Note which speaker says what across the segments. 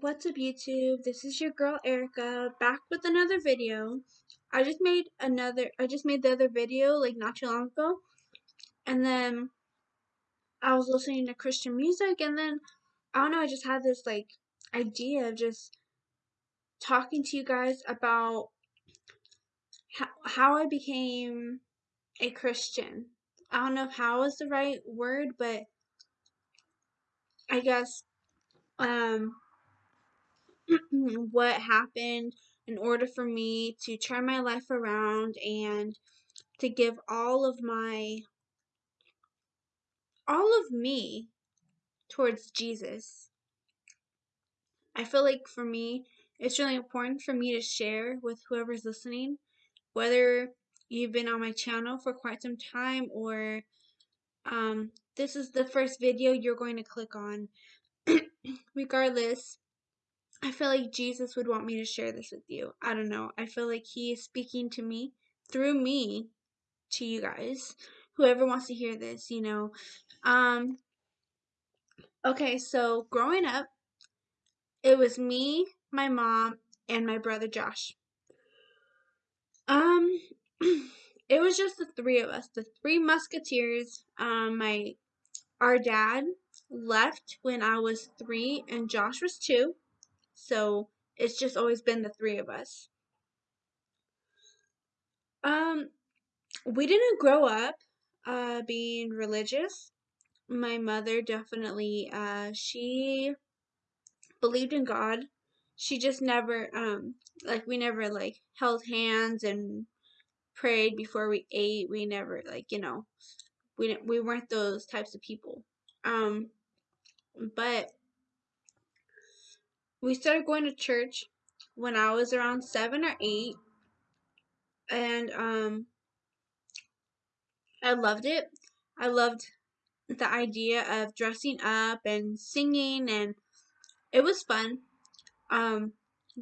Speaker 1: What's up YouTube? This is your girl Erica back with another video. I just made another I just made the other video like not too long ago. And then I was listening to Christian music and then I don't know, I just had this like idea of just talking to you guys about how, how I became a Christian. I don't know if how is the right word, but I guess um what happened in order for me to turn my life around and to give all of my all of me towards Jesus. I feel like for me, it's really important for me to share with whoever's listening, whether you've been on my channel for quite some time or um, this is the first video you're going to click on. Regardless, I feel like Jesus would want me to share this with you. I don't know. I feel like He is speaking to me through me to you guys. Whoever wants to hear this, you know. Um Okay, so growing up, it was me, my mom, and my brother Josh. Um it was just the three of us, the three musketeers. Um my our dad left when I was 3 and Josh was 2. So it's just always been the three of us. Um, we didn't grow up uh, being religious. My mother definitely, uh, she believed in God. She just never, um, like, we never, like, held hands and prayed before we ate. We never, like, you know, we we weren't those types of people. Um, but we started going to church when I was around seven or eight, and um, I loved it. I loved the idea of dressing up and singing, and it was fun. Um,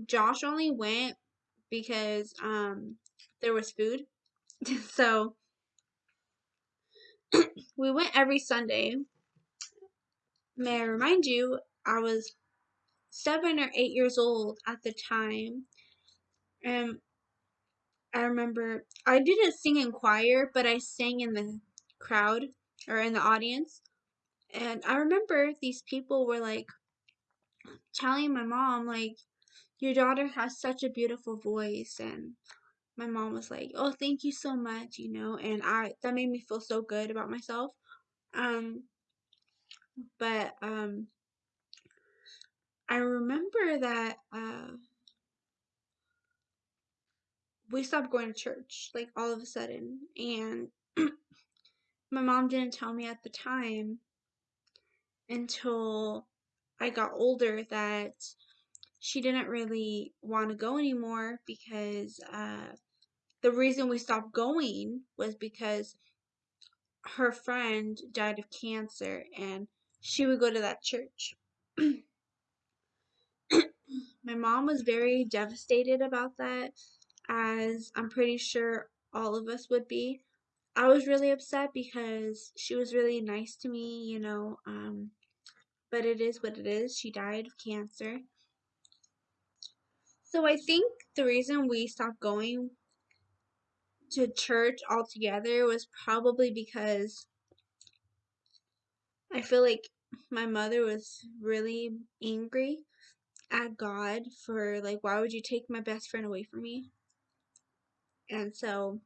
Speaker 1: Josh only went because um, there was food, so we went every Sunday. May I remind you, I was seven or eight years old at the time. And I remember I didn't sing in choir, but I sang in the crowd or in the audience. And I remember these people were like telling my mom, like, your daughter has such a beautiful voice. And my mom was like, oh, thank you so much, you know. And I that made me feel so good about myself. Um, but um, I remember that uh, we stopped going to church, like all of a sudden. And my mom didn't tell me at the time until I got older that she didn't really want to go anymore because uh, the reason we stopped going was because her friend died of cancer and she would go to that church. My mom was very devastated about that, as I'm pretty sure all of us would be. I was really upset because she was really nice to me, you know, um, but it is what it is. She died of cancer. So I think the reason we stopped going to church altogether was probably because I feel like my mother was really angry at God for like why would you take my best friend away from me? And so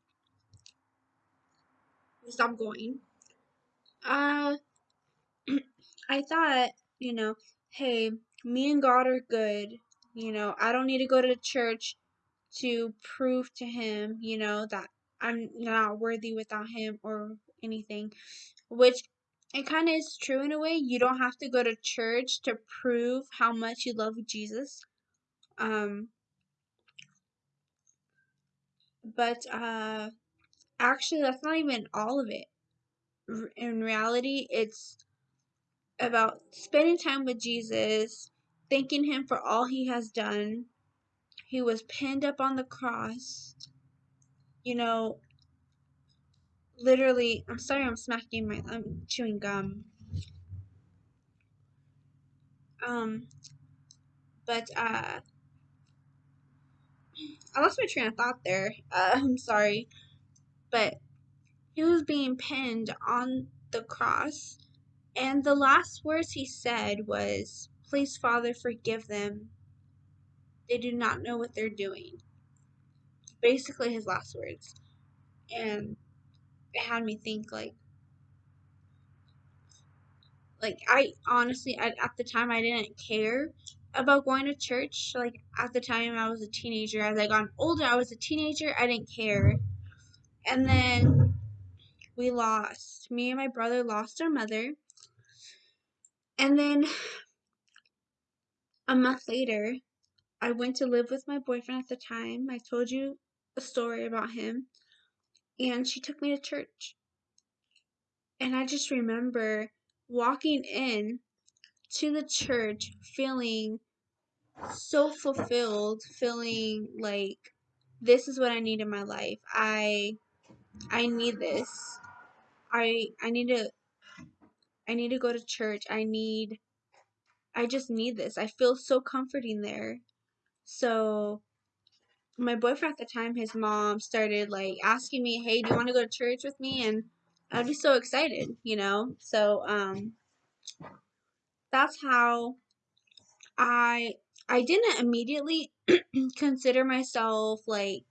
Speaker 1: stop going. Uh I thought, you know, hey, me and God are good. You know, I don't need to go to church to prove to him, you know, that I'm not worthy without him or anything. Which it kind of is true in a way. You don't have to go to church to prove how much you love Jesus. Um, but uh, actually, that's not even all of it. In reality, it's about spending time with Jesus, thanking Him for all He has done. He was pinned up on the cross. You know, literally, I'm sorry, I'm smacking my, I'm chewing gum. Um, But uh, I lost my train of thought there. Uh, I'm sorry, but he was being pinned on the cross, and the last words he said was, "Please, Father, forgive them. They do not know what they're doing." Basically, his last words, and had me think like like I honestly at, at the time I didn't care about going to church. Like at the time I was a teenager. As I got older, I was a teenager. I didn't care. And then we lost. Me and my brother lost our mother. And then a month later, I went to live with my boyfriend at the time. I told you a story about him. And she took me to church. And I just remember walking in to the church feeling so fulfilled, feeling like this is what I need in my life. I I need this. I I need to I need to go to church. I need I just need this. I feel so comforting there. So my boyfriend at the time, his mom started like asking me, "Hey, do you want to go to church with me?" and I'd be so excited, you know. So um that's how I I didn't immediately consider myself like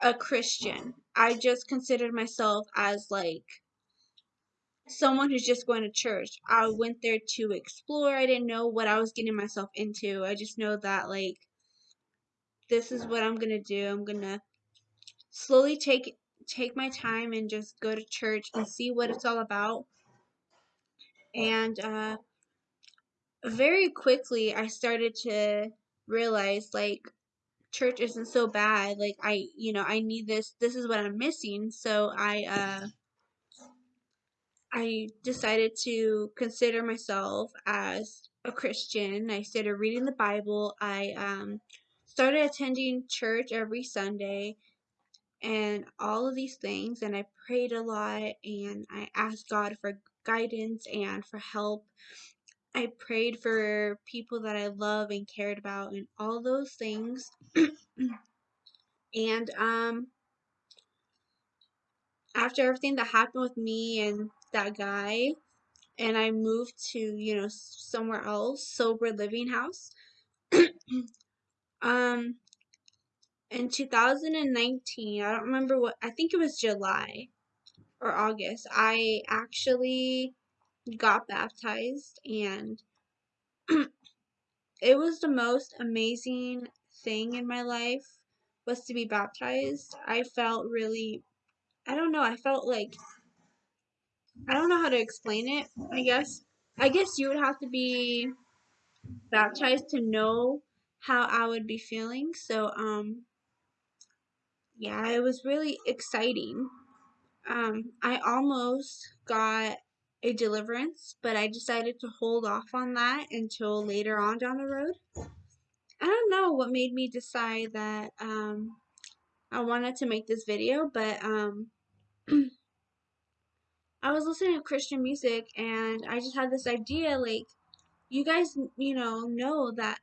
Speaker 1: a Christian. I just considered myself as like someone who's just going to church. I went there to explore. I didn't know what I was getting myself into. I just know that like this is what I'm going to do. I'm going to slowly take take my time and just go to church and see what it's all about. And uh very quickly I started to realize like church isn't so bad. Like I, you know, I need this. This is what I'm missing. So I uh I decided to consider myself as a Christian. I started reading the Bible. I um started attending church every Sunday and all of these things and I prayed a lot and I asked God for guidance and for help I prayed for people that I love and cared about and all those things. and um after everything that happened with me and that guy and I moved to, you know, somewhere else, sober living house. um in 2019, I don't remember what I think it was July or August. I actually got baptized and it was the most amazing thing in my life was to be baptized. I felt really I don't know, I felt like I don't know how to explain it, I guess. I guess you would have to be baptized to know how I would be feeling. So um yeah, it was really exciting. Um I almost got a deliverance, but I decided to hold off on that until later on down the road. I don't know what made me decide that um, I wanted to make this video, but um, I was listening to Christian music and I just had this idea like, you guys, you know, know that,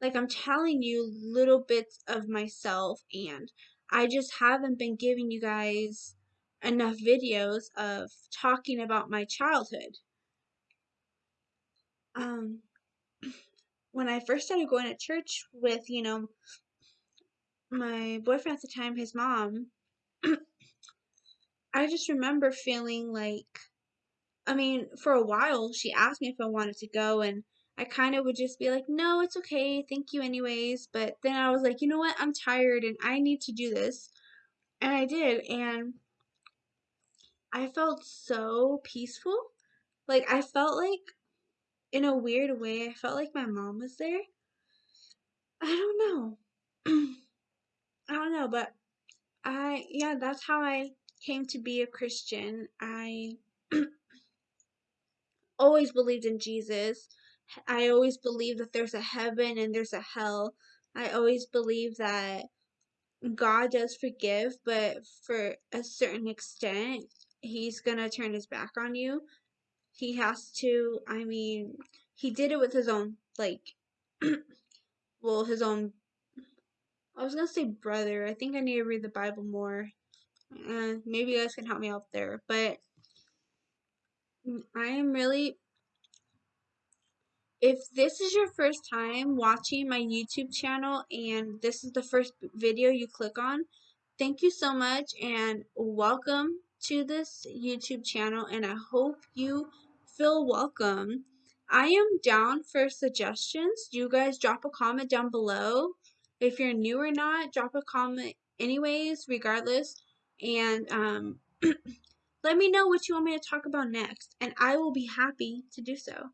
Speaker 1: like, I'm telling you little bits of myself and I just haven't been giving you guys enough videos of talking about my childhood. Um, when I first started going to church with, you know, my boyfriend at the time, his mom, I just remember feeling like, I mean, for a while, she asked me if I wanted to go, and I kind of would just be like, no, it's okay, thank you, anyways. But then I was like, you know what, I'm tired and I need to do this. And I did, and I felt so peaceful. Like, I felt like, in a weird way, I felt like my mom was there. I don't know. I don't know, but I, yeah, that's how I came to be a Christian. I always believed in Jesus. I always believe that there's a heaven and there's a hell. I always believe that God does forgive, but for a certain extent, He's gonna turn His back on you. He has to, I mean, He did it with His own, like, well, his own. I was gonna say brother. I think I need to read the Bible more. Uh, maybe you guys can help me out there, but I am really. If this is your first time watching my YouTube channel and this is the first video you click on, thank you so much and welcome to this YouTube channel and I hope you feel welcome. I am down for suggestions. You guys drop a comment down below. If you're new or not, drop a comment anyways, regardless. And um, let me know what you want me to talk about next, and I will be happy to do so.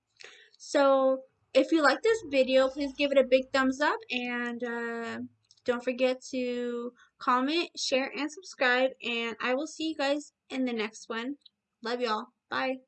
Speaker 1: So, if you like this video, please give it a big thumbs up, and uh, don't forget to comment, share, and subscribe. And I will see you guys in the next one. Love y'all. Bye.